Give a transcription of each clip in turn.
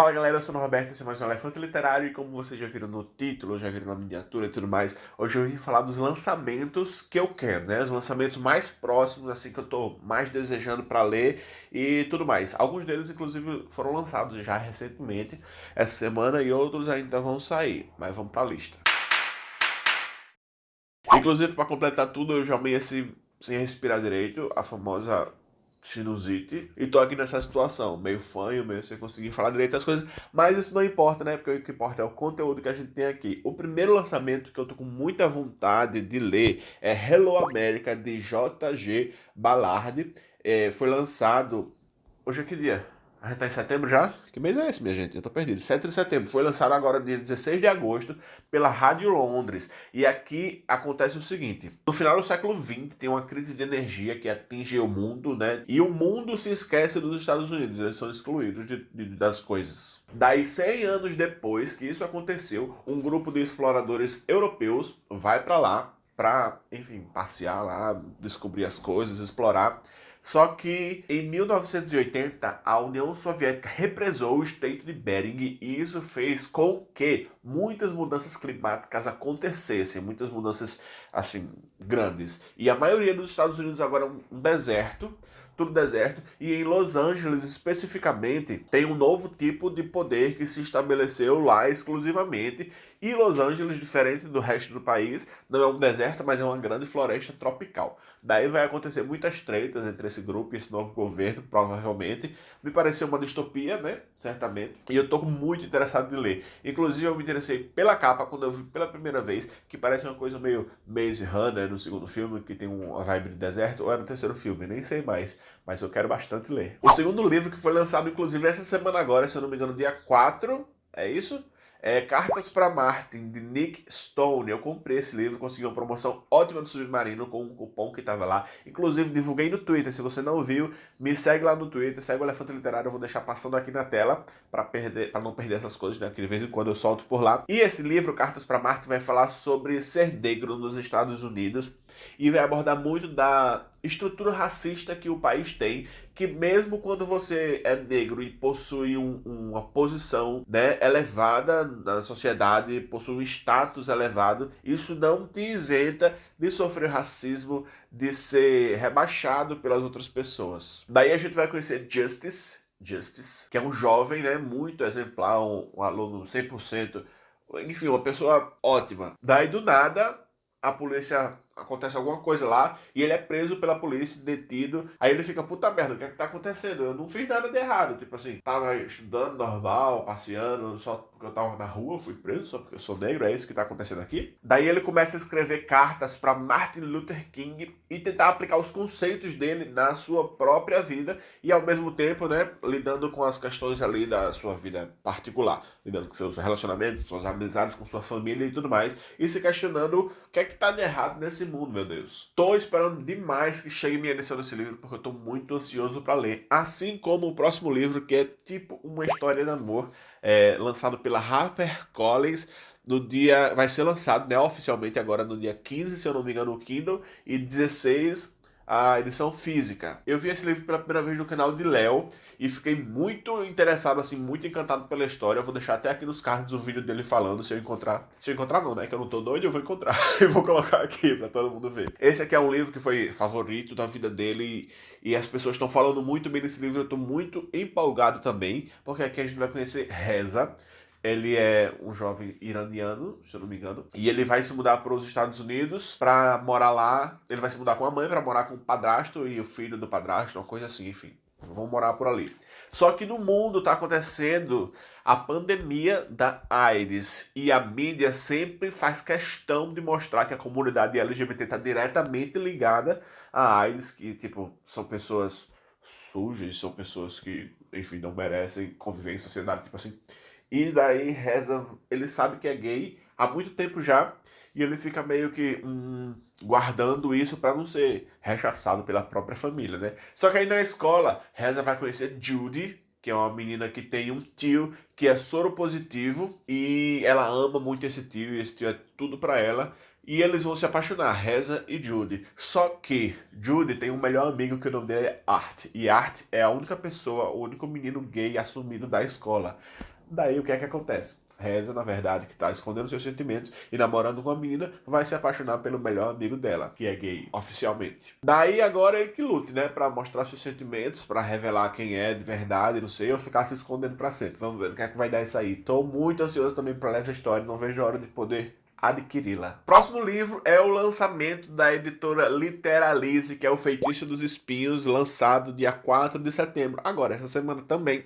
Fala galera, eu sou o Roberto, esse é mais um Elefante Literário e como vocês já viram no título, já viram na miniatura e tudo mais, hoje eu vim falar dos lançamentos que eu quero, né? Os lançamentos mais próximos, assim, que eu tô mais desejando para ler e tudo mais. Alguns deles, inclusive, foram lançados já recentemente, essa semana, e outros ainda vão sair, mas vamos pra lista. Inclusive, para completar tudo, eu já amanheci sem respirar direito, a famosa sinusite e tô aqui nessa situação, meio fanho, meio sem conseguir falar direito as coisas, mas isso não importa, né? Porque o que importa é o conteúdo que a gente tem aqui. O primeiro lançamento que eu tô com muita vontade de ler é Hello America, de J.G. Ballard. É, foi lançado... Hoje é que dia? A gente tá em setembro já? Que mês é esse, minha gente? Eu tô perdido. 7 de setembro. Foi lançado agora dia 16 de agosto pela Rádio Londres. E aqui acontece o seguinte. No final do século XX tem uma crise de energia que atinge o mundo, né? E o mundo se esquece dos Estados Unidos. Eles são excluídos de, de, das coisas. Daí, 100 anos depois que isso aconteceu, um grupo de exploradores europeus vai para lá para, enfim, passear lá, descobrir as coisas, explorar. Só que em 1980 a União Soviética represou o estreito de Bering e isso fez com que muitas mudanças climáticas acontecessem, muitas mudanças assim grandes. E a maioria dos Estados Unidos agora é um deserto, tudo deserto, e em Los Angeles especificamente tem um novo tipo de poder que se estabeleceu lá exclusivamente e Los Angeles, diferente do resto do país, não é um deserto, mas é uma grande floresta tropical. Daí vai acontecer muitas tretas entre esse grupo e esse novo governo, provavelmente. Me pareceu uma distopia, né? Certamente. E eu tô muito interessado em ler. Inclusive, eu me interessei pela capa quando eu vi pela primeira vez, que parece uma coisa meio Maze Runner no segundo filme, que tem uma vibe de deserto, ou é no terceiro filme, nem sei mais. Mas eu quero bastante ler. O segundo livro que foi lançado, inclusive, essa semana agora, se eu não me engano, dia 4, é isso? É, Cartas para Martin, de Nick Stone. Eu comprei esse livro, consegui uma promoção ótima do Submarino com um cupom que estava lá. Inclusive, divulguei no Twitter. Se você não viu, me segue lá no Twitter, segue o Elefante Literário. Eu vou deixar passando aqui na tela para não perder essas coisas, né? Que de vez em quando eu solto por lá. E esse livro, Cartas para Martin, vai falar sobre ser negro nos Estados Unidos e vai abordar muito da estrutura racista que o país tem, que mesmo quando você é negro e possui um, uma posição né, elevada na sociedade, possui um status elevado, isso não te isenta de sofrer racismo, de ser rebaixado pelas outras pessoas. Daí a gente vai conhecer Justice, Justice, que é um jovem, né, muito exemplar, um, um aluno 100%, enfim, uma pessoa ótima. Daí do nada, a polícia acontece alguma coisa lá e ele é preso pela polícia, detido. Aí ele fica, puta merda, o que é que tá acontecendo? Eu não fiz nada de errado. Tipo assim, tava estudando normal, passeando, só porque eu tava na rua, fui preso, só porque eu sou negro, é isso que tá acontecendo aqui. Daí ele começa a escrever cartas para Martin Luther King e tentar aplicar os conceitos dele na sua própria vida e ao mesmo tempo, né, lidando com as questões ali da sua vida particular, lidando com seus relacionamentos, suas amizades, com sua família e tudo mais, e se questionando o que é que tá de errado nesse mundo, meu Deus. Tô esperando demais que chegue minha edição desse livro, porque eu tô muito ansioso para ler. Assim como o próximo livro, que é tipo uma história de amor, é, lançado pela HarperCollins, no dia, vai ser lançado né, oficialmente agora no dia 15, se eu não me engano, no Kindle, e 16 a edição física. Eu vi esse livro pela primeira vez no canal de Léo e fiquei muito interessado, assim, muito encantado pela história. Eu vou deixar até aqui nos cards o vídeo dele falando, se eu encontrar. Se eu encontrar não, né? Que eu não tô doido, eu vou encontrar. eu vou colocar aqui pra todo mundo ver. Esse aqui é um livro que foi favorito da vida dele e, e as pessoas estão falando muito bem desse livro. Eu tô muito empolgado também, porque aqui a gente vai conhecer Reza. Ele é um jovem iraniano, se eu não me engano, e ele vai se mudar para os Estados Unidos para morar lá. Ele vai se mudar com a mãe para morar com o padrasto e o filho do padrasto, uma coisa assim, enfim. Vão morar por ali. Só que no mundo está acontecendo a pandemia da AIDS e a mídia sempre faz questão de mostrar que a comunidade LGBT está diretamente ligada à AIDS, que tipo são pessoas sujas, são pessoas que, enfim, não merecem conviver em sociedade, tipo assim. E daí reza, ele sabe que é gay há muito tempo já, e ele fica meio que hum, guardando isso para não ser rechaçado pela própria família, né? Só que aí na escola, Reza vai conhecer Judy, que é uma menina que tem um tio que é soro positivo e ela ama muito esse tio e esse tio é tudo para ela. E eles vão se apaixonar, Reza e Judy. Só que Judy tem um melhor amigo que o nome dele é Art. E Art é a única pessoa, o único menino gay assumido da escola. Daí o que é que acontece? Reza, na verdade, que tá escondendo seus sentimentos e namorando com uma menina, vai se apaixonar pelo melhor amigo dela, que é gay, oficialmente. Daí agora ele que lute, né, pra mostrar seus sentimentos, pra revelar quem é de verdade, não sei, ou ficar se escondendo pra sempre. Vamos ver o que é que vai dar isso aí. Tô muito ansioso também pra ler essa história, não vejo a hora de poder adquiri-la. Próximo livro é o lançamento da editora Literalize, que é o Feitiço dos Espinhos, lançado dia 4 de setembro. Agora, essa semana também.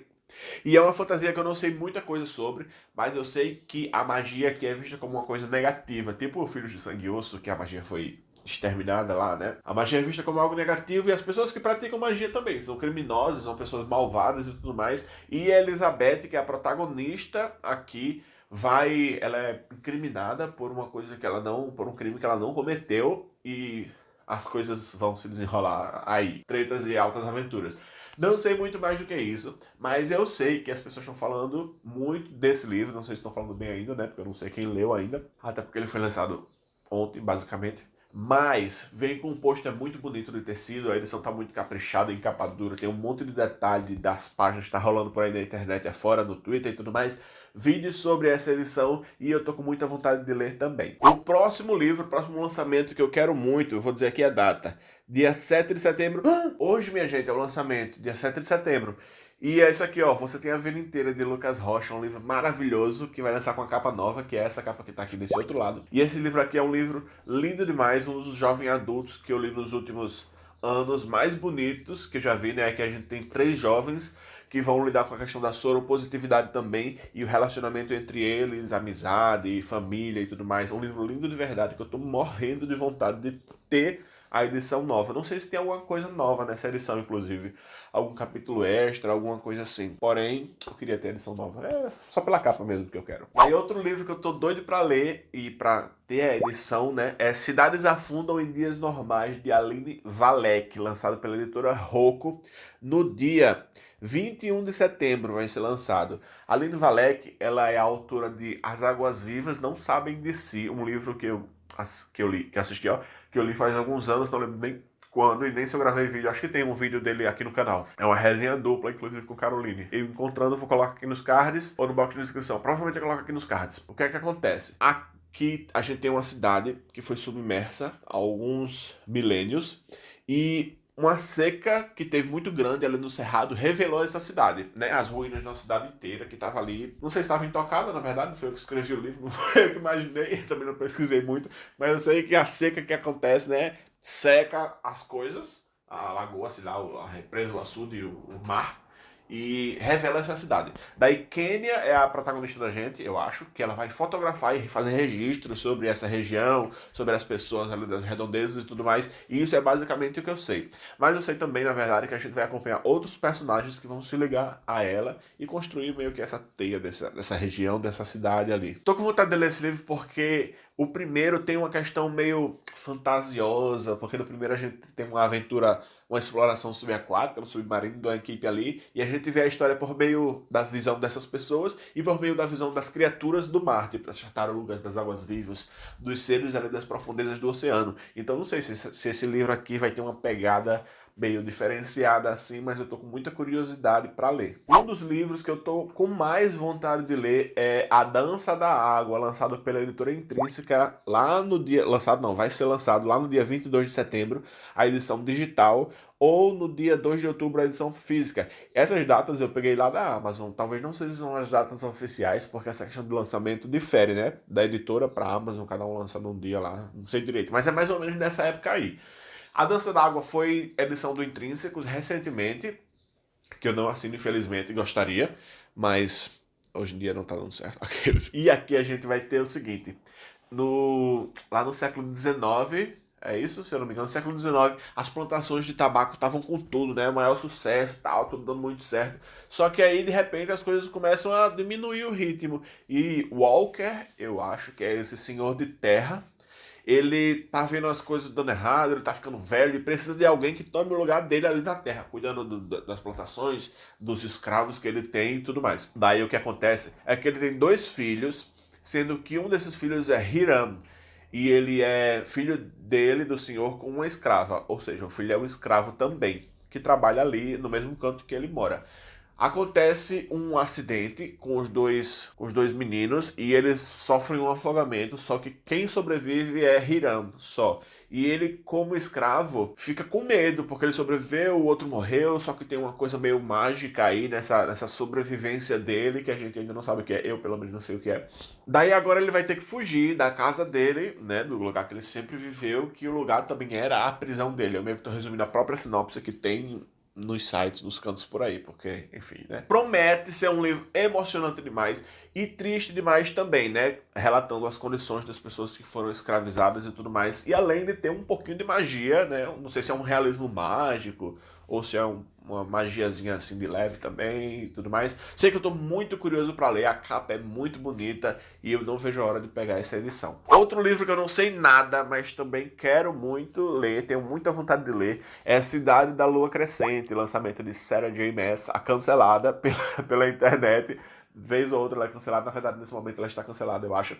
E é uma fantasia que eu não sei muita coisa sobre, mas eu sei que a magia aqui é vista como uma coisa negativa, tipo o Filhos de Sangue e Osso, que a magia foi exterminada lá, né? A magia é vista como algo negativo e as pessoas que praticam magia também são criminosas, são pessoas malvadas e tudo mais. E a Elizabeth, que é a protagonista aqui, vai, ela é incriminada por uma coisa que ela não, por um crime que ela não cometeu e as coisas vão se desenrolar aí, tretas e altas aventuras. Não sei muito mais do que isso, mas eu sei que as pessoas estão falando muito desse livro, não sei se estão falando bem ainda, né, porque eu não sei quem leu ainda, até porque ele foi lançado ontem, basicamente. Mas vem com um pôster muito bonito de tecido, a edição tá muito caprichada, em capa dura, tem um monte de detalhe das páginas que tá rolando por aí na internet afora, no Twitter e tudo mais. Vídeos sobre essa edição e eu tô com muita vontade de ler também. O próximo livro, o próximo lançamento que eu quero muito, eu vou dizer aqui a data, dia 7 de setembro. Hoje, minha gente, é o lançamento, dia 7 de setembro. E é isso aqui, ó. Você tem a vida inteira de Lucas Rocha, um livro maravilhoso que vai lançar com a capa nova, que é essa capa que tá aqui desse outro lado. E esse livro aqui é um livro lindo demais, um dos jovens adultos que eu li nos últimos anos mais bonitos que eu já vi, né? Aqui a gente tem três jovens que vão lidar com a questão da soropositividade também e o relacionamento entre eles, amizade, família e tudo mais. Um livro lindo de verdade que eu tô morrendo de vontade de ter a edição nova. Não sei se tem alguma coisa nova nessa edição, inclusive. Algum capítulo extra, alguma coisa assim. Porém, eu queria ter a edição nova. É só pela capa mesmo que eu quero. Aí outro livro que eu tô doido pra ler e pra ter a edição, né? É Cidades Afundam em Dias Normais, de Aline Valek, lançado pela editora Rocco, no dia 21 de setembro vai ser lançado. Aline Valek, ela é autora de As Águas Vivas Não Sabem de Si, um livro que eu, que eu li, que assisti, ó, que eu li faz alguns anos, não lembro bem quando e nem se eu gravei vídeo. Acho que tem um vídeo dele aqui no canal. É uma resenha dupla, inclusive com Caroline. Eu encontrando, vou colocar aqui nos cards ou no box de descrição. Provavelmente eu coloco aqui nos cards. O que é que acontece? Aqui a gente tem uma cidade que foi submersa há alguns milênios e uma seca que teve muito grande ali no Cerrado revelou essa cidade, né? As ruínas de uma cidade inteira que estava ali. Não sei se estava intocada, na verdade, não foi eu que escrevi o livro, não foi eu que imaginei, também não pesquisei muito, mas eu sei que a seca que acontece, né? Seca as coisas, a lagoa, sei lá, a represa, o açude, o, o mar, e revela essa cidade. Daí Kênia é a protagonista da gente, eu acho, que ela vai fotografar e fazer registros sobre essa região, sobre as pessoas ali das redondezas e tudo mais, e isso é basicamente o que eu sei. Mas eu sei também, na verdade, que a gente vai acompanhar outros personagens que vão se ligar a ela e construir meio que essa teia dessa, dessa região, dessa cidade ali. Tô com vontade de ler esse livro porque o primeiro tem uma questão meio fantasiosa, porque no primeiro a gente tem uma aventura, uma exploração subaquática, um submarino de uma equipe ali, e a gente vê a história por meio da visão dessas pessoas e por meio da visão das criaturas do mar, tipo das tartarugas, das águas vivas, dos seres ali das profundezas do oceano. Então não sei se, se esse livro aqui vai ter uma pegada meio diferenciada assim, mas eu tô com muita curiosidade para ler. Um dos livros que eu tô com mais vontade de ler é A Dança da Água, lançado pela editora Intrínseca lá no dia... Lançado não, vai ser lançado lá no dia 22 de setembro, a edição digital, ou no dia 2 de outubro a edição física. Essas datas eu peguei lá da Amazon, talvez não sejam as datas oficiais, porque essa questão de lançamento difere, né? Da editora para Amazon, cada um lança num dia lá, não sei direito, mas é mais ou menos nessa época aí. A Dança da Água foi edição do Intrínsecos recentemente, que eu não assino, infelizmente, gostaria, mas hoje em dia não tá dando certo. Aqueles. E aqui a gente vai ter o seguinte, no, lá no século XIX, é isso, se eu não me engano, no século XIX, as plantações de tabaco estavam com tudo, né? Maior sucesso tal, tudo dando muito certo. Só que aí, de repente, as coisas começam a diminuir o ritmo. E Walker, eu acho que é esse senhor de terra, ele tá vendo as coisas dando errado, ele tá ficando velho e precisa de alguém que tome o lugar dele ali na terra, cuidando do, das plantações, dos escravos que ele tem e tudo mais. Daí o que acontece é que ele tem dois filhos, sendo que um desses filhos é Hiram. e ele é filho dele, do senhor, com uma escrava. Ou seja, o filho é um escravo também, que trabalha ali no mesmo canto que ele mora. Acontece um acidente com os dois, com os dois meninos e eles sofrem um afogamento, só que quem sobrevive é Hiram só. E ele, como escravo, fica com medo, porque ele sobreviveu, o outro morreu, só que tem uma coisa meio mágica aí nessa, nessa sobrevivência dele, que a gente ainda não sabe o que é, eu pelo menos não sei o que é. Daí agora ele vai ter que fugir da casa dele, né, do lugar que ele sempre viveu, que o lugar também era a prisão dele. Eu meio que tô resumindo a própria sinopse que tem nos sites, nos cantos por aí, porque, enfim, né? Promete ser um livro emocionante demais e triste demais também, né? Relatando as condições das pessoas que foram escravizadas e tudo mais. E além de ter um pouquinho de magia, né? Não sei se é um realismo mágico ou se é um, uma magiazinha assim de leve também e tudo mais. Sei que eu tô muito curioso para ler, a capa é muito bonita e eu não vejo a hora de pegar essa edição. Outro livro que eu não sei nada, mas também quero muito ler, tenho muita vontade de ler, é Cidade da Lua Crescente, lançamento de Sarah J. Maas, a cancelada pela, pela internet. Vez ou outra ela é cancelada, na verdade nesse momento ela está cancelada, eu acho.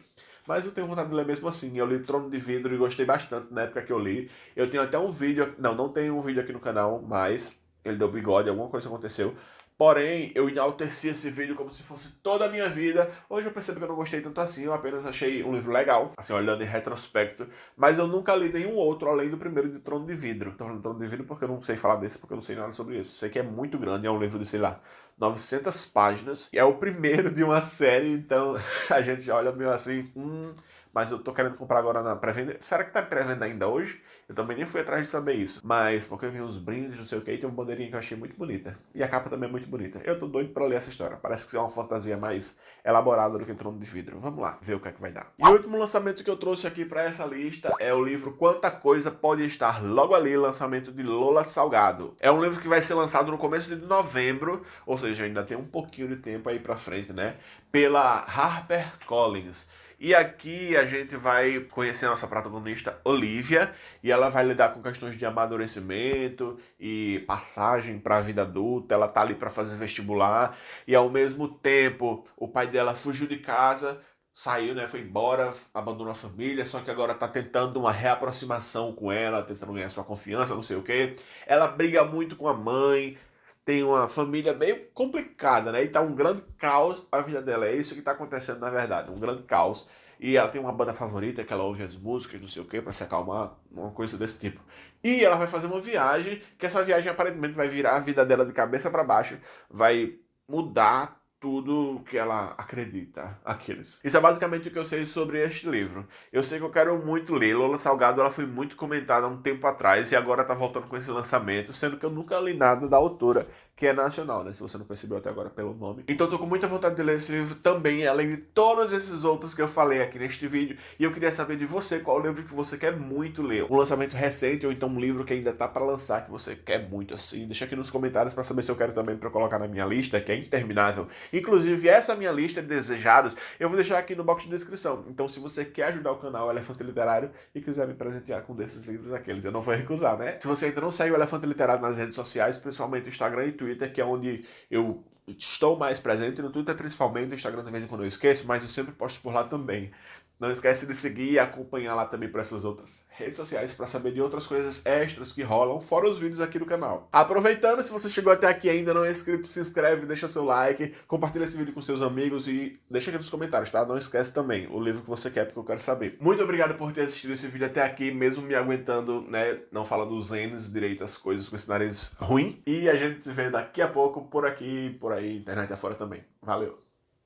Mas eu tenho vontade de ler mesmo assim. Eu li Trono de Vidro e gostei bastante na época que eu li. Eu tenho até um vídeo, não, não tenho um vídeo aqui no canal, mas ele deu bigode, alguma coisa aconteceu. Porém, eu enalteci esse vídeo como se fosse toda a minha vida. Hoje eu percebo que eu não gostei tanto assim, eu apenas achei um livro legal, assim, olhando em retrospecto. Mas eu nunca li nenhum outro, além do primeiro de Trono de Vidro. Tô falando Trono de Vidro porque eu não sei falar desse, porque eu não sei nada sobre isso. Sei que é muito grande, é um livro de, sei lá, 900 páginas. E é o primeiro de uma série, então a gente já olha meio assim, hum mas eu tô querendo comprar agora na pré-venda. Será que tá pré-venda ainda hoje? Eu também nem fui atrás de saber isso. Mas porque eu vi uns brindes, não sei o que, tem uma bandeirinha que eu achei muito bonita. E a capa também é muito bonita. Eu tô doido pra ler essa história. Parece que é uma fantasia mais elaborada do que Trono de Vidro. Vamos lá, ver o que é que vai dar. E o último lançamento que eu trouxe aqui pra essa lista é o livro Quanta Coisa Pode Estar Logo Ali, lançamento de Lola Salgado. É um livro que vai ser lançado no começo de novembro, ou seja, ainda tem um pouquinho de tempo aí pra frente, né? Pela Harper Collins. E aqui a gente vai conhecer a nossa protagonista Olivia e ela vai lidar com questões de amadurecimento e passagem para a vida adulta. Ela tá ali para fazer vestibular e ao mesmo tempo o pai dela fugiu de casa, saiu, né, foi embora, abandonou a família, só que agora tá tentando uma reaproximação com ela, tentando ganhar sua confiança, não sei o que. Ela briga muito com a mãe, tem uma família meio complicada, né? E tá um grande caos a vida dela. É isso que tá acontecendo na verdade, um grande caos. E ela tem uma banda favorita que ela ouve as músicas, não sei o que, para se acalmar, uma coisa desse tipo. E ela vai fazer uma viagem, que essa viagem aparentemente vai virar a vida dela de cabeça para baixo, vai mudar tudo que ela acredita, aqueles. Isso é basicamente o que eu sei sobre este livro. Eu sei que eu quero muito ler. Lola Salgado ela foi muito comentada há um tempo atrás e agora tá voltando com esse lançamento, sendo que eu nunca li nada da autora, que é nacional, né? Se você não percebeu até agora pelo nome. Então tô com muita vontade de ler esse livro também, além de todos esses outros que eu falei aqui neste vídeo. E eu queria saber de você qual livro que você quer muito ler. Um lançamento recente ou então um livro que ainda tá para lançar que você quer muito assim. Deixa aqui nos comentários para saber se eu quero também para colocar na minha lista, que é interminável. Inclusive, essa minha lista de desejados eu vou deixar aqui no box de descrição. Então, se você quer ajudar o canal Elefante Literário e quiser me presentear com desses livros aqueles, eu não vou recusar, né? Se você ainda não segue o Elefante Literário nas redes sociais, principalmente Instagram e Twitter, que é onde eu estou mais presente, no Twitter principalmente, no Instagram de vez em quando eu esqueço, mas eu sempre posto por lá também. Não esquece de seguir e acompanhar lá também para essas outras redes sociais para saber de outras coisas extras que rolam, fora os vídeos aqui do canal. Aproveitando, se você chegou até aqui e ainda não é inscrito, se inscreve, deixa seu like, compartilha esse vídeo com seus amigos e deixa aqui nos comentários, tá? Não esquece também o livro que você quer, porque eu quero saber. Muito obrigado por ter assistido esse vídeo até aqui, mesmo me aguentando, né, não falando os N's direito as coisas com esse nariz ruim. E a gente se vê daqui a pouco por aqui, por aí, internet afora também. Valeu!